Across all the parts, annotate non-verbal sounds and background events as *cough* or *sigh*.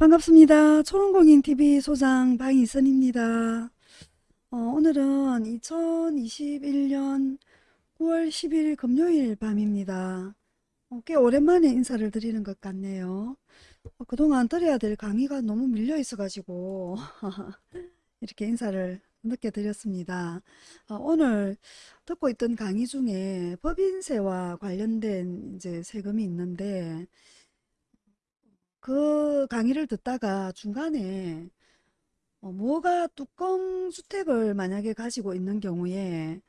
반갑습니다. 초롱공인TV 소장 방희선입니다. 어, 오늘은 2021년 9월 10일 금요일 밤입니다. 어, 꽤 오랜만에 인사를 드리는 것 같네요. 어, 그동안 드려야 될 강의가 너무 밀려 있어가지고 *laughs* 이렇게 인사를 늦게 드렸습니다. 어, 오늘 듣고 있던 강의 중에 법인세와 관련된 이제 세금이 있는데 그 강의를 듣다가 중간에 어, 뭐가 뚜껑 주택을 만약에 가지고 있는 경우에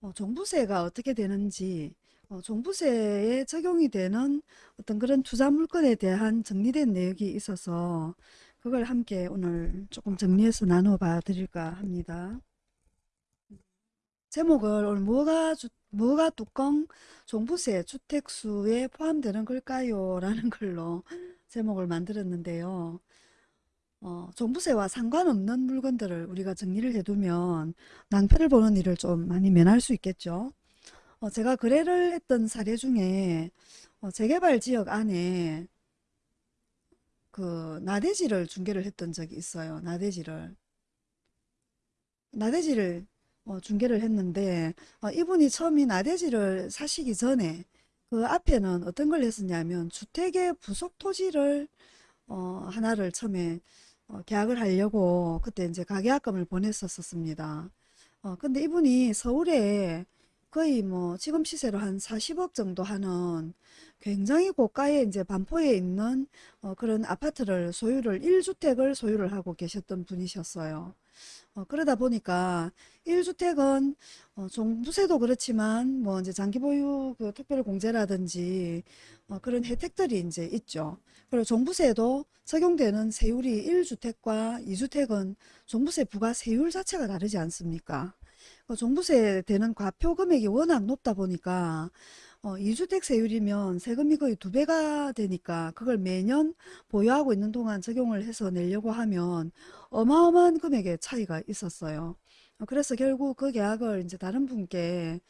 어, 종부세가 어떻게 되는지 어, 종부세에 적용이 되는 어떤 그런 투자 물건에 대한 정리된 내용이 있어서 그걸 함께 오늘 조금 정리해서 나눠봐 드릴까 합니다. 제목을 오늘 뭐가 주, 뭐가 뚜껑 종부세 주택수에 포함되는 걸까요? 라는 걸로 제목을 만들었는데요. 어, 종부세와 상관없는 물건들을 우리가 정리를 해두면 낭패를 보는 일을 좀 많이 면할 수 있겠죠. 어, 제가 거래를 했던 사례 중에 어, 재개발 지역 안에 그 나대지를 중개를 했던 적이 있어요. 나대지를. 나대지를 어, 중개를 했는데 어, 이분이 처음에 나대지를 사시기 전에 그 앞에는 어떤 걸 했었냐면 주택의 부속 토지를 어, 하나를 처음에 어, 계약을 하려고 그때 이제 가계약금을 보냈었습니다. 어, 근데 이분이 서울에 거의 뭐 지금 시세로 한 40억 정도 하는 굉장히 고가의 이제 반포에 있는 어, 그런 아파트를 소유를 1주택을 소유를 하고 계셨던 분이셨어요. 어, 그러다 보니까 1주택은 어, 종부세도 그렇지만 뭐 이제 장기 보유 그 특별 공제라든지 어, 그런 혜택들이 이제 있죠. 그리고 종부세도 적용되는 세율이 1주택과 2주택은 종부세 부과 세율 자체가 다르지 않습니까? 그 종부세 되는 과표 금액이 워낙 높다 보니까 어, 2주택 세율이면 세금이 거의 두 배가 되니까 그걸 매년 보유하고 있는 동안 적용을 해서 내려고 하면 어마어마한 금액의 차이가 있었어요. 어, 그래서 결국 그 계약을 이제 다른 분께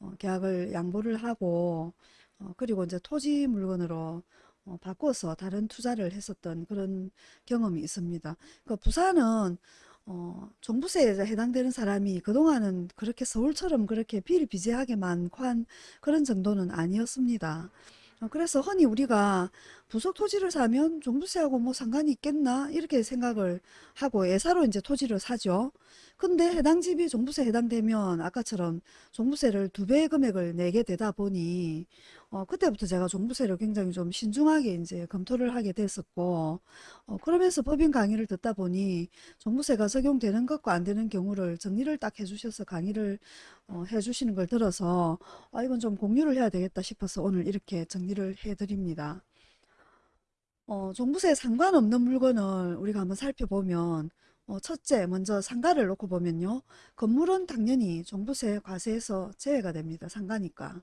어, 계약을 양보를 하고 어, 그리고 이제 토지 물건으로 어, 바꿔서 다른 투자를 했었던 그런 경험이 있습니다. 그 부산은 어, 종부세에 해당되는 사람이 그동안은 그렇게 서울처럼 그렇게 비일비재하게 많고 한 그런 정도는 아니었습니다. 어, 그래서 흔히 우리가 부속 토지를 사면 종부세하고 뭐 상관이 있겠나 이렇게 생각을 하고 예사로 이제 토지를 사죠. 근데 해당 집이 종부세 해당되면 아까처럼 종부세를 두 배의 금액을 내게 되다 보니 어, 그때부터 제가 종부세를 굉장히 좀 신중하게 이제 검토를 하게 됐었고 어, 그러면서 법인 강의를 듣다 보니 종부세가 적용되는 것과 안 되는 경우를 정리를 딱 해주셔서 강의를 어, 해주시는 걸 들어서 아, 이건 좀 공유를 해야 되겠다 싶어서 오늘 이렇게 정리를 해드립니다. 어, 종부세에 상관없는 물건을 우리가 한번 살펴보면 어, 첫째 먼저 상가를 놓고 보면요. 건물은 당연히 종부세 과세에서 제외가 됩니다. 상가니까.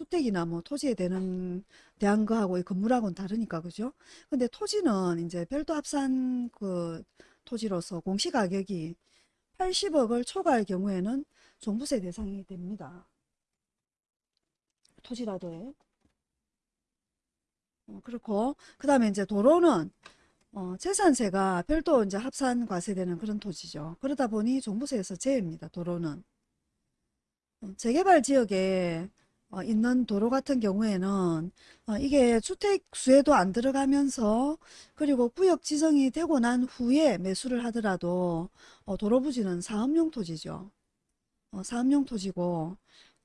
주택이나 뭐 토지에 대는 대한 거하고 이 건물하고는 다르니까 그죠? 근데 토지는 이제 별도 합산 그 토지로서 공시가격이 80억을 초과할 경우에는 종부세 대상이 됩니다. 토지라도요. 어, 그렇고 그 다음에 이제 도로는 어, 재산세가 별도 이제 합산 과세되는 그런 토지죠. 그러다 보니 종부세에서 제외입니다. 도로는. 어, 재개발 지역에 어, 있는 도로 같은 경우에는 어, 이게 주택 수에도 안 들어가면서 그리고 구역 지정이 되고 난 후에 매수를 하더라도 어, 도로 부지는 사업용 토지죠. 어, 사업용 토지고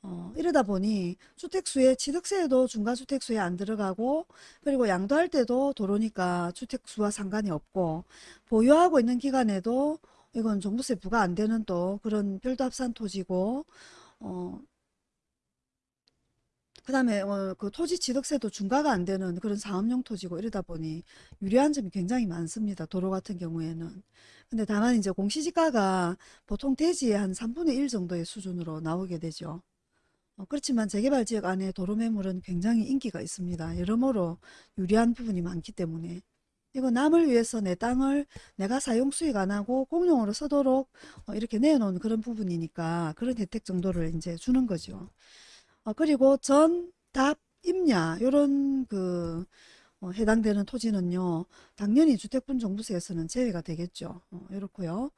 어, 이러다 보니 주택수에 취득세에도 중과주택수에 안 들어가고 그리고 양도할 때도 도로니까 주택수와 상관이 없고 보유하고 있는 기간에도 이건 종부세 부과 안 되는 또 그런 별도 합산 토지고 어, 그 다음에 어, 그 토지 취득세도 중과가 안 되는 그런 사업용 토지고 이러다 보니 유리한 점이 굉장히 많습니다. 도로 같은 경우에는. 근데 다만 이제 공시지가가 보통 대지의 한 3분의 1 정도의 수준으로 나오게 되죠. 어, 그렇지만 재개발 지역 안에 도로 매물은 굉장히 인기가 있습니다. 여러모로 유리한 부분이 많기 때문에 이거 남을 위해서 내 땅을 내가 사용 수익 안 하고 공용으로 쓰도록 어, 이렇게 내놓은 그런 부분이니까 그런 혜택 정도를 이제 주는 거죠. 어, 그리고 전, 답, 임야 요런 그 어, 해당되는 토지는요, 당연히 주택분 종부세에서는 제외가 되겠죠. 어, 이렇고요.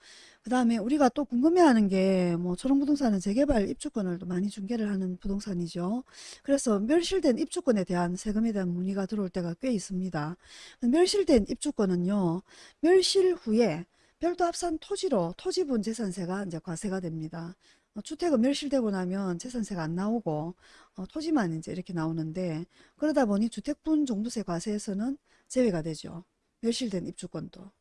그 다음에 우리가 또 궁금해하는 게, 뭐, 초롱부동산은 재개발 입주권을 또 많이 중개를 하는 부동산이죠. 그래서 멸실된 입주권에 대한 세금에 대한 문의가 들어올 때가 꽤 있습니다. 멸실된 입주권은요, 멸실 후에 별도 합산 토지로 토지분 재산세가 이제 과세가 됩니다. 어, 주택은 멸실되고 나면 재산세가 안 나오고 어, 토지만 이제 이렇게 나오는데 그러다 보니 주택분 종부세 과세에서는 제외가 되죠. 멸실된 입주권도.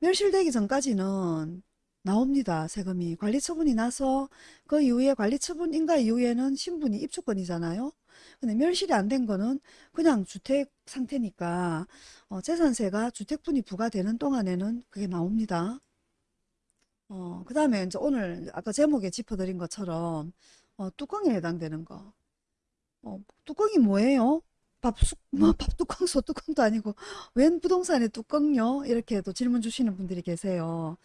멸실되기 전까지는 나옵니다. 세금이. 관리처분이 나서 그 이후에 관리처분 인가 이후에는 신분이 입주권이잖아요. 근데 멸실이 안 된 거는 그냥 주택 상태니까 어, 재산세가 주택분이 부과되는 동안에는 그게 나옵니다. 어, 그 다음에 이제 오늘 아까 제목에 짚어드린 것처럼 어, 뚜껑에 해당되는 거. 어, 뚜껑이 뭐예요? 밥숙, 뭐 밥 뚜껑, 소 뚜껑도 아니고 *laughs* 웬 부동산에 뚜껑요? 이렇게 또 질문 주시는 분들이 계세요.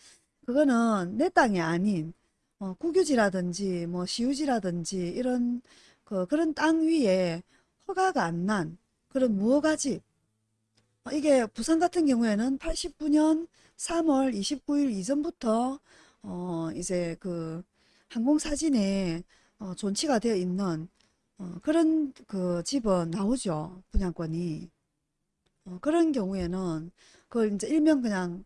그거는 내 땅이 아닌 어, 국유지라든지 뭐 시유지라든지 이런 그 그런 땅 위에 허가가 안 난 그런 무허가집 어, 이게 부산 같은 경우에는 89년 3월 29일 이전부터 어 이제 그 항공사진에 어 존치가 되어 있는 어 그런 그 집은 나오죠. 분양권이. 어 그런 경우에는 그걸 이제 일명 그냥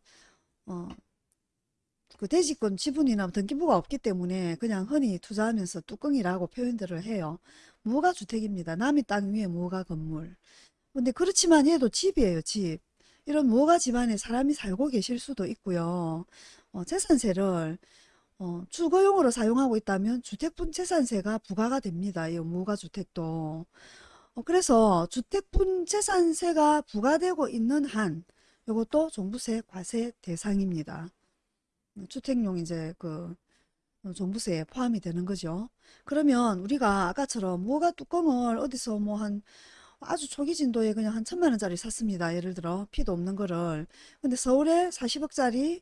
어그 대지권 지분이나 등기부가 없기 때문에 그냥 흔히 투자하면서 뚜껑이라고 표현들을 해요. 무허가 주택입니다. 남의 땅 위에 무허가 건물. 근데 그렇지만 얘도 집이에요, 집. 이런 무허가 집안에 사람이 살고 계실 수도 있고요. 어, 재산세를 어, 주거용으로 사용하고 있다면 주택분 재산세가 부과가 됩니다. 이 무허가 주택도. 어, 그래서 주택분 재산세가 부과되고 있는 한 이것도 종부세 과세 대상입니다. 주택용 이제 그 어, 종부세에 포함이 되는 거죠. 그러면 우리가 아까처럼 무허가 뚜껑을 어디서 뭐한 아주 초기 진도에 그냥 한 천만 원짜리 샀습니다. 예를 들어 피도 없는 거를. 근데 서울에 40억짜리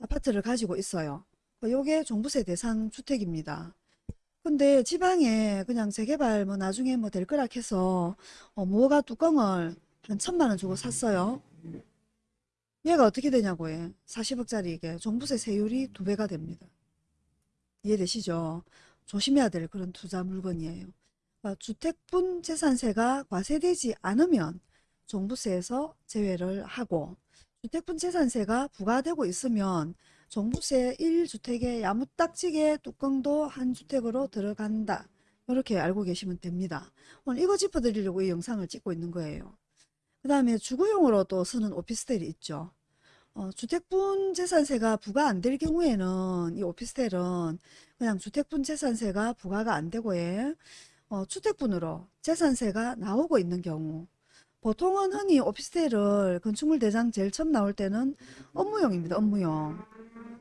아파트를 가지고 있어요. 그 요게 종부세 대상 주택입니다. 근데 지방에 그냥 재개발 뭐 나중에 뭐 될 거라 해서 어, 무허가 뚜껑을 한 천만 원 주고 샀어요. 얘가 어떻게 되냐고 해. 40억짜리 이게 종부세 세율이 두 배가 됩니다. 이해되시죠? 조심해야 될 그런 투자 물건이에요. 그러니까 주택분 재산세가 과세되지 않으면 종부세에서 제외를 하고 주택분 재산세가 부과되고 있으면 종부세 1주택에 야무딱지게 뚜껑도 한 주택으로 들어간다. 이렇게 알고 계시면 됩니다. 오늘 이거 짚어드리려고 이 영상을 찍고 있는 거예요. 그 다음에 주거용으로 또 쓰는 오피스텔이 있죠. 어, 주택분 재산세가 부과 안 될 경우에는 이 오피스텔은 그냥 주택분 재산세가 부과가 안 되고 예. 어, 주택분으로 재산세가 나오고 있는 경우 보통은 흔히 오피스텔을 건축물 대장 제일 처음 나올 때는 업무용입니다. 업무용.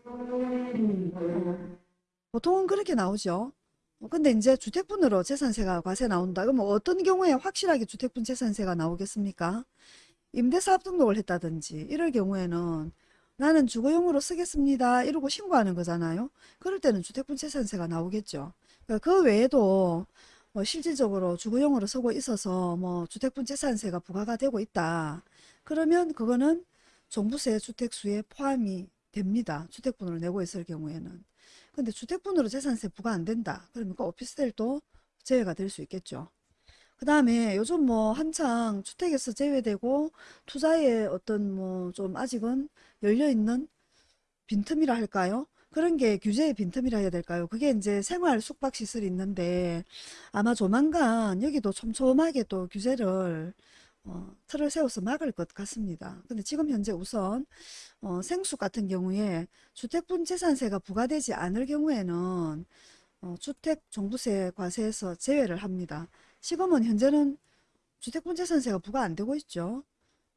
어, 보통은 그렇게 나오죠. 어, 근데 이제 주택분으로 재산세가 과세 나온다. 그럼 어떤 경우에 확실하게 주택분 재산세가 나오겠습니까? 임대사업 등록을 했다든지 이럴 경우에는 나는 주거용으로 쓰겠습니다. 이러고 신고하는 거잖아요. 그럴 때는 주택분 재산세가 나오겠죠. 그러니까 그 외에도 뭐 실질적으로 주거용으로 쓰고 있어서 뭐 주택분 재산세가 부과가 되고 있다. 그러면 그거는 종부세 주택수에 포함이 됩니다. 주택분으로 내고 있을 경우에는. 근데 주택분으로 재산세 부과 안 된다. 그러면 그 오피스텔도 제외가 될 수 있겠죠. 그 다음에 요즘 뭐 한창 주택에서 제외되고 투자에 어떤 뭐 좀 아직은 열려있는 빈틈이라 할까요? 그런 게 규제의 빈틈이라 해야 될까요? 그게 이제 생활 숙박 시설이 있는데 아마 조만간 여기도 촘촘하게 또 규제를 어, 틀을 세워서 막을 것 같습니다. 근데 지금 현재 우선 어, 생수 같은 경우에 주택분 재산세가 부과되지 않을 경우에는 어, 주택 종부세 과세에서 제외를 합니다. 지금은 현재는 주택분 재산세가 부과 안 되고 있죠.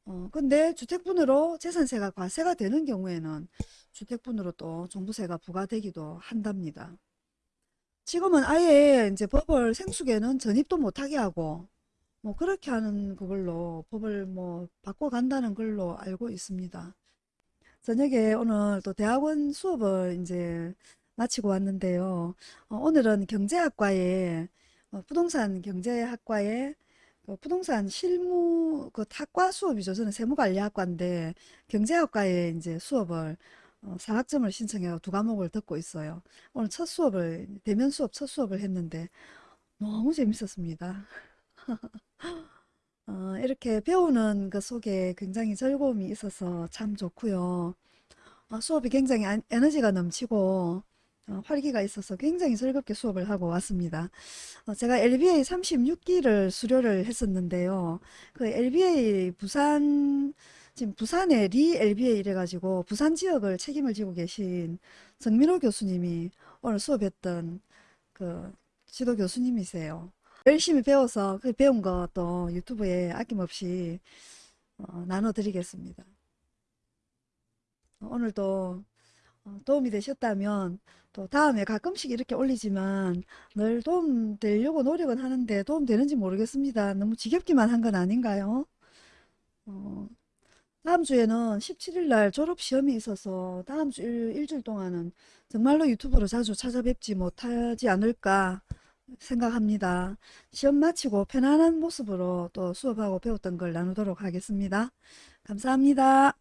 어, 근데 주택분으로 재산세가 과세가 되는 경우에는 주택분으로 또 종부세가 부과되기도 한답니다. 지금은 아예 이제 법을 생수계는 전입도 못하게 하고 뭐 그렇게 하는 그걸로 법을 뭐 바꿔간다는 걸로 알고 있습니다. 저녁에 오늘 또 대학원 수업을 이제 마치고 왔는데요. 어, 오늘은 경제학과에 어, 부동산 경제학과에 그 부동산 실무 그 학과 수업이죠. 저는 세무관리학과인데 경제학과에 이제 수업을 어, 4학점을 신청해서 두 과목을 듣고 있어요. 오늘 첫 수업을 대면 수업 첫 수업을 했는데 너무 재밌었습니다. *laughs* 어, 이렇게 배우는 것 속에 굉장히 즐거움이 있어서 참 좋고요. 어, 수업이 굉장히 안- 에너지가 넘치고 어, 활기가 있어서 굉장히 즐겁게 수업을 하고 왔습니다. 어, 제가 LBA 36기를 수료를 했었는데요. 그 LBA 부산 지금 부산에 리 LBA 이래가지고 부산 지역을 책임을 지고 계신 정민호 교수님이 오늘 수업했던 그 지도 교수님이세요. 열심히 배워서 그 배운 거 또 유튜브에 아낌없이 어, 나눠드리겠습니다. 어, 오늘도 어, 도움이 되셨다면 또 다음에 가끔씩 이렇게 올리지만 늘 도움 되려고 노력은 하는데 도움 되는지 모르겠습니다. 너무 지겹기만 한 건 아닌가요? 어, 다음 주에는 17일 날 졸업 시험이 있어서 다음 주 일, 일주일 동안은 정말로 유튜브로 자주 찾아뵙지 못하지 않을까 생각합니다. 시험 마치고 편안한 모습으로 또 수업하고 배웠던 걸 나누도록 하겠습니다. 감사합니다.